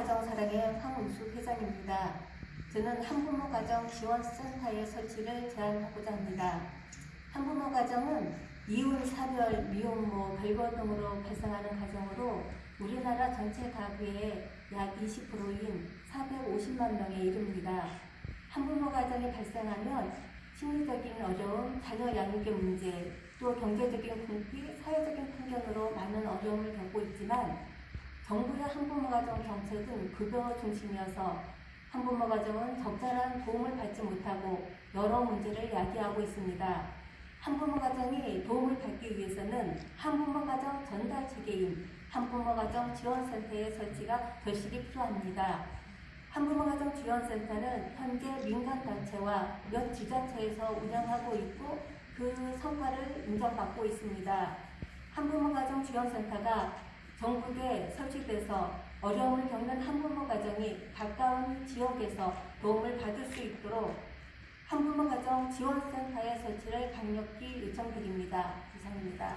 한가정 사랑의 황은수 회장입니다. 저는 한부모 가정 지원 센터의 설치를 제안하고자 합니다. 한부모 가정은 이혼, 사별, 미혼모, 별거 등으로 발생하는 가정으로 우리나라 전체 가구의 약 20%인 450만 명에 이릅니다. 한부모 가정이 발생하면 심리적인 어려움, 자녀 양육의 문제, 또 경제적인 궁핍, 사회적인 편견으로 많은 어려움을 겪고 있지만 정부의 한부모 가정 정책은 급여 중심이어서 한부모 가정은 적절한 도움을 받지 못하고 여러 문제를 야기하고 있습니다. 한부모 가정이 도움을 받기 위해서는 한부모 가정 전달 체계인 한부모 가정 지원센터의 설치가 절실히 필요합니다. 한부모 가정 지원센터는 현재 민간 단체와 몇 지자체에서 운영하고 있고 그 성과를 인정받고 있습니다. 한부모 가정 지원센터가 전국에 설치돼서 어려움을 겪는 한부모 가정이 가까운 지역에서 도움을 받을 수 있도록 한부모 가정 지원센터의 설치를 강력히 요청드립니다. 이상입니다.